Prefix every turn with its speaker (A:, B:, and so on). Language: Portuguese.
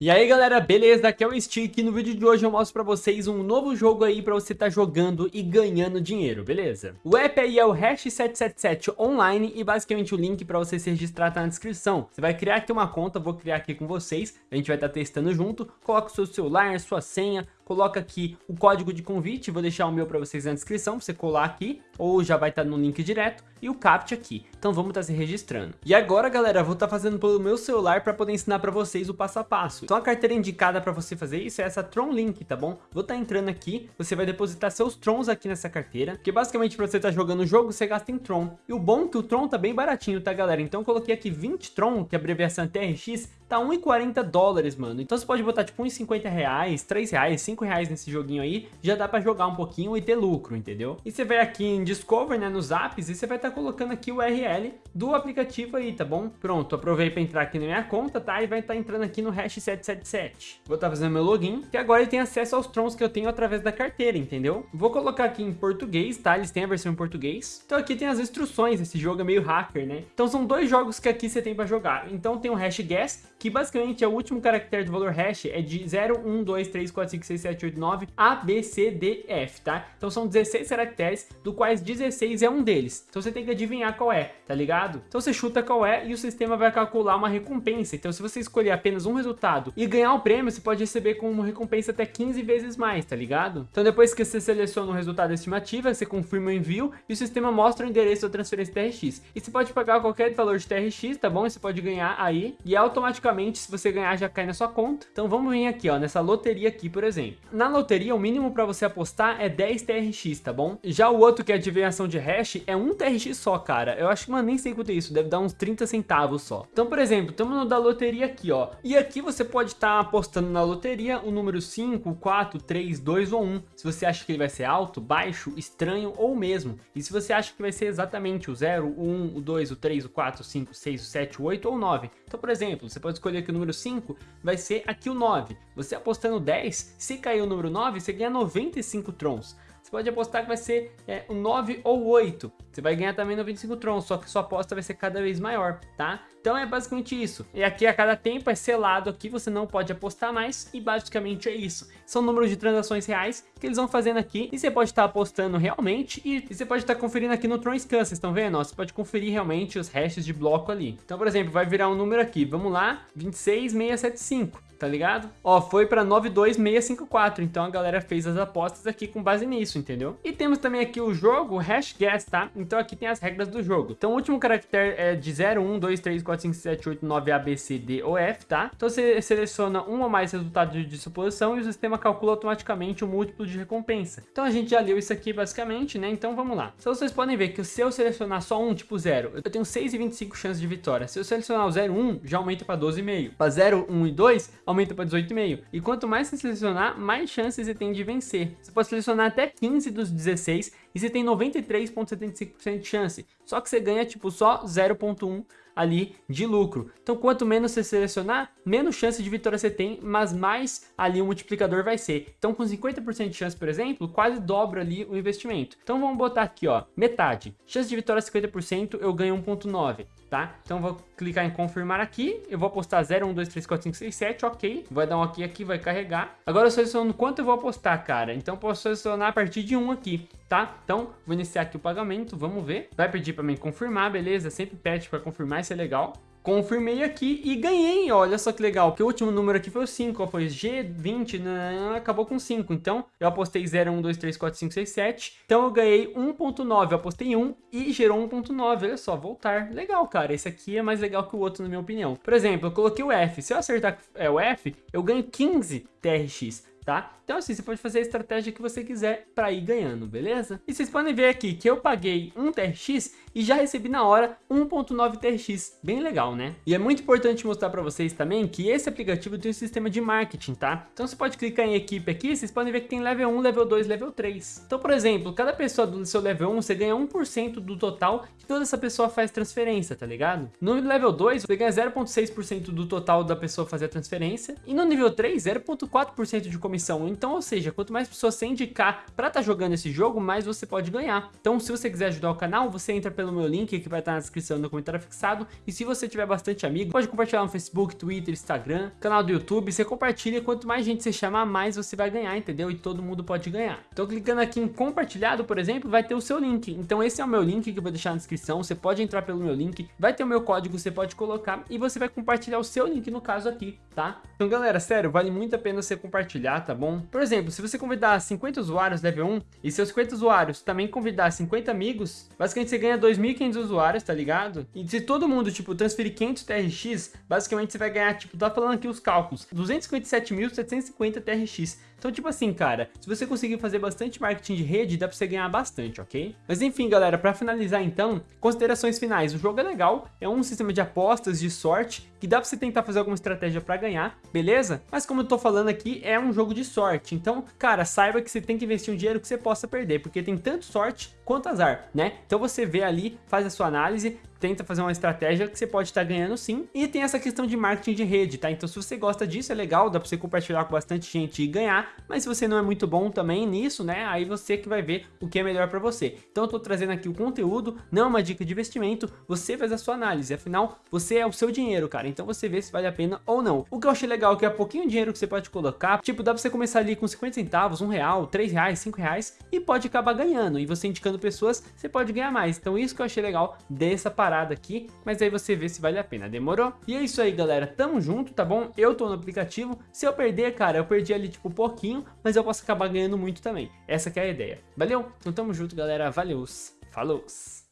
A: E aí galera, beleza? Aqui é o Stick e no vídeo de hoje eu mostro pra vocês um novo jogo aí pra você tá jogando e ganhando dinheiro, beleza? O app aí é o Hash777 Online e basicamente o link pra você se registrar tá na descrição. Você vai criar aqui uma conta, vou criar aqui com vocês, a gente vai estar tá testando junto, coloca o seu celular, sua senha, coloca aqui o código de convite, vou deixar o meu para vocês na descrição, para você colar aqui, ou já vai estar tá no link direto, e o CAPT aqui. Então vamos estar tá se registrando. E agora, galera, vou estar tá fazendo pelo meu celular para poder ensinar para vocês o passo a passo. Então a carteira indicada para você fazer isso é essa Tron Link, tá bom? Vou estar tá entrando aqui, você vai depositar seus Trons aqui nessa carteira, porque basicamente para você estar tá jogando o jogo, você gasta em Tron. E o bom é que o Tron tá bem baratinho, tá, galera? Então eu coloquei aqui 20 Tron, que é a abreviação TRX, tá 1,40 dólares, mano. Então você pode botar tipo 1,50 reais, 3 reais, 5 reais nesse joguinho aí, já dá pra jogar um pouquinho e ter lucro, entendeu? E você vai aqui em Discover, né, nos apps, e você vai estar tá colocando aqui o URL do aplicativo aí, tá bom? Pronto, aprovei pra entrar aqui na minha conta, tá? E vai estar tá entrando aqui no hash 777. Vou estar tá fazendo meu login, que agora ele tem acesso aos trons que eu tenho através da carteira, entendeu? Vou colocar aqui em português, tá? Eles têm a versão em português. Então aqui tem as instruções, esse jogo é meio hacker, né? Então são dois jogos que aqui você tem pra jogar. Então tem o hash guess, que basicamente é o último caractere do valor hash, é de 0, 1, 2, 3, 4, 5, 6, 7, 8, 9, A, B, C, D, F, tá? Então são 16 caracteres, do quais 16 é um deles. Então você tem que adivinhar qual é, tá ligado? Então você chuta qual é e o sistema vai calcular uma recompensa. Então se você escolher apenas um resultado e ganhar o prêmio, você pode receber como recompensa até 15 vezes mais, tá ligado? Então depois que você seleciona o resultado estimativa, você confirma o envio e o sistema mostra o endereço da transferência TRX. E você pode pagar qualquer valor de TRX, tá bom? E você pode ganhar aí e automaticamente automaticamente, se você ganhar, já cai na sua conta. Então vamos vir aqui, ó, nessa loteria aqui, por exemplo. Na loteria, o mínimo para você apostar é 10 TRX, tá bom? Já o outro, que é adivinhação de hash, é 1 TRX só, cara. Eu acho que, mano, nem sei quanto é isso, deve dar uns 30 centavos só. Então, por exemplo, estamos no da loteria aqui, ó. E aqui você pode estar tá apostando na loteria o número 5, 4, 3, 2 ou 1. Se você acha que ele vai ser alto, baixo, estranho ou mesmo. E se você acha que vai ser exatamente o 0, o 1, o 2, o 3, o 4, o 5, o 6, o 7, o 8 ou o 9. Então, por exemplo, você pode escolher aqui o número 5, vai ser aqui o 9. Você apostando 10, se cair o número 9, você ganha 95 trons. Você pode apostar que vai ser é, o 9 ou 8. Você vai ganhar também 95 trons, só que sua aposta vai ser cada vez maior, tá? Então é basicamente isso. E aqui a cada tempo é selado aqui, você não pode apostar mais e basicamente é isso. São números de transações reais que eles vão fazendo aqui e você pode estar apostando realmente e, e você pode estar conferindo aqui no Tron Scan, vocês estão vendo? Você pode conferir realmente os hashes de bloco ali. Então, por exemplo, vai virar um número aqui, vamos lá, 26675 tá ligado? Ó, foi pra 92654, então a galera fez as apostas aqui com base nisso, entendeu? E temos também aqui o jogo Hash Guess, tá? Então aqui tem as regras do jogo. Então o último caractere é de 0, 1, 2, 3, 4, 5, 7, 8, 9, A, B, C, D ou F, tá? Então você seleciona um ou mais resultados de suposição e o sistema calcula automaticamente o múltiplo de recompensa. Então a gente já leu isso aqui basicamente, né? Então vamos lá. Então vocês podem ver que se eu selecionar só um, tipo 0, eu tenho 6,25 chances de vitória. Se eu selecionar o 0, 1, já aumenta para 12,5. Para 0, 1 e 2, aumenta para 18,5. E quanto mais você selecionar, mais chances você tem de vencer. Você pode selecionar até 15 dos 16 e você tem 93,75% de chance. Só que você ganha tipo só 0,1 ali de lucro. Então quanto menos você selecionar, menos chance de vitória você tem, mas mais ali o multiplicador vai ser. Então com 50% de chance, por exemplo, quase dobra ali o investimento. Então vamos botar aqui, ó, metade. Chance de vitória 50%, eu ganho 1.9 tá? Então vou clicar em confirmar aqui, eu vou apostar 0, 1, 2, 3, 4, 5, 6, 7, ok. Vai dar um ok aqui, vai carregar. Agora eu seleciono quanto eu vou apostar, cara. Então posso selecionar a partir de 1 aqui, tá? Então vou iniciar aqui o pagamento, vamos ver. Vai pedir para mim confirmar, beleza? Sempre pede para confirmar, isso é legal. Confirmei aqui e ganhei, olha só que legal, porque o último número aqui foi o 5, ó, foi G20, né, acabou com 5, então eu apostei 0, 1, 2, 3, 4, 5, 6, 7, então eu ganhei 1.9, eu apostei 1 e gerou 1.9, olha só, voltar, legal cara, esse aqui é mais legal que o outro na minha opinião. Por exemplo, eu coloquei o F, se eu acertar é, o F, eu ganho 15 TRX, tá? Então assim, você pode fazer a estratégia que você quiser para ir ganhando, beleza? E vocês podem ver aqui que eu paguei 1 TRX e já recebi na hora 1.9 TRX, bem legal, né? E é muito importante mostrar para vocês também que esse aplicativo tem um sistema de marketing, tá? Então você pode clicar em equipe aqui, vocês podem ver que tem level 1, level 2, level 3. Então, por exemplo, cada pessoa do seu level 1, você ganha 1% do total que toda essa pessoa faz transferência, tá ligado? No level 2, você ganha 0.6% do total da pessoa fazer a transferência. E no nível 3, 0.4% de comissão. Então, ou seja, quanto mais pessoas você indicar para estar tá jogando esse jogo, mais você pode ganhar. Então, se você quiser ajudar o canal, você entra pelo meu link que vai estar na descrição no comentário fixado. E se você tiver bastante amigo, pode compartilhar no Facebook, Twitter, Instagram, canal do YouTube. Você compartilha, quanto mais gente você chamar, mais você vai ganhar, entendeu? E todo mundo pode ganhar. Então clicando aqui em compartilhado, por exemplo, vai ter o seu link. Então esse é o meu link que eu vou deixar na descrição. Você pode entrar pelo meu link, vai ter o meu código, você pode colocar e você vai compartilhar o seu link no caso aqui, tá? Então galera, sério, vale muito a pena você compartilhar, tá bom? Por exemplo, se você convidar 50 usuários level 1 e seus 50 usuários também convidar 50 amigos, basicamente você ganha 2.500 usuários, tá ligado? E se todo mundo, tipo, transferir 500 TRX, basicamente você vai ganhar, tipo, tá falando aqui os cálculos, 257.750 TRX. Então, tipo assim, cara, se você conseguir fazer bastante marketing de rede, dá pra você ganhar bastante, ok? Mas enfim, galera, pra finalizar então, considerações finais. O jogo é legal, é um sistema de apostas, de sorte, que dá pra você tentar fazer alguma estratégia pra ganhar, beleza? Mas como eu tô falando aqui, é um jogo de sorte. Então, cara, saiba que você tem que investir um dinheiro que você possa perder, porque tem tanto sorte quanto azar, né? Então você vê ali, faz a sua análise, tenta fazer uma estratégia que você pode estar ganhando sim. E tem essa questão de marketing de rede, tá? Então se você gosta disso, é legal, dá pra você compartilhar com bastante gente e ganhar. Mas se você não é muito bom também nisso, né? Aí você que vai ver o que é melhor pra você. Então eu tô trazendo aqui o conteúdo, não é uma dica de investimento, você faz a sua análise. Afinal, você é o seu dinheiro, cara. Então você vê se vale a pena ou não. O que eu achei legal é que é pouquinho dinheiro que você pode colocar. Tipo, dá pra você começar ali com 50 centavos, um real, três reais, cinco reais e pode acabar ganhando. E você indicando pessoas, você pode ganhar mais. Então isso que eu achei legal dessa parada aqui, mas aí você vê se vale a pena, demorou? E é isso aí, galera, tamo junto, tá bom? Eu tô no aplicativo, se eu perder, cara, eu perdi ali tipo pouquinho, mas eu posso acabar ganhando muito também. Essa que é a ideia. Valeu? Então tamo junto, galera, valeu, falou!